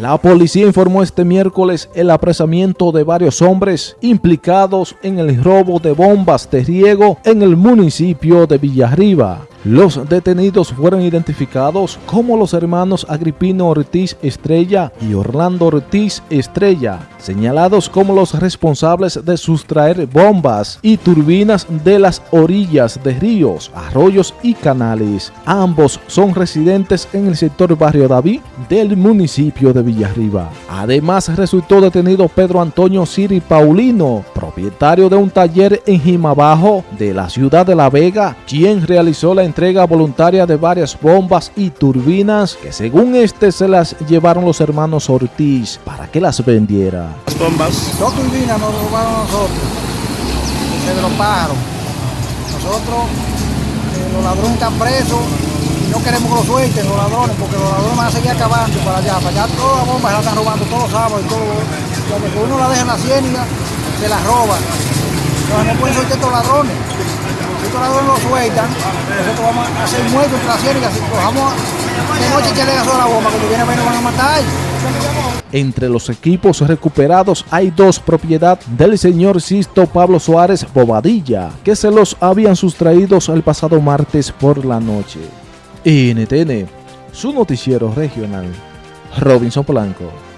La policía informó este miércoles el apresamiento de varios hombres implicados en el robo de bombas de riego en el municipio de Villarriba. Los detenidos fueron identificados como los hermanos Agripino Ortiz Estrella y Orlando Ortiz Estrella, señalados como los responsables de sustraer bombas y turbinas de las orillas de ríos, arroyos y canales. Ambos son residentes en el sector Barrio David del municipio de Villarriba. Además resultó detenido Pedro Antonio Siri Paulino, propietario de un taller en Jimabajo de la ciudad de La Vega, quien realizó la entrega voluntaria de varias bombas y turbinas que según este se las llevaron los hermanos Ortiz para que las vendiera. Las bombas. Dos turbinas nos robaron a nosotros, los pájaros. Nosotros, eh, los ladrones están presos y no queremos que los suelten los ladrones porque los ladrones van a seguir acabando para allá. Para allá todas las bombas se las están robando todos los sábados y todo. Cuando uno la deja en la ciénaga, se las roban. Entonces no pueden soltar estos ladrones estos ladrones lo sueltan, nosotros vamos a hacer muertos las ciénagas, si cojamos de noche que le a la bomba, cuando viene a ver nos van a matar. Entre los equipos recuperados hay dos propiedad del señor Sisto Pablo Suárez Bobadilla, que se los habían sustraídos el pasado martes por la noche. NTN, su noticiero regional, Robinson Blanco.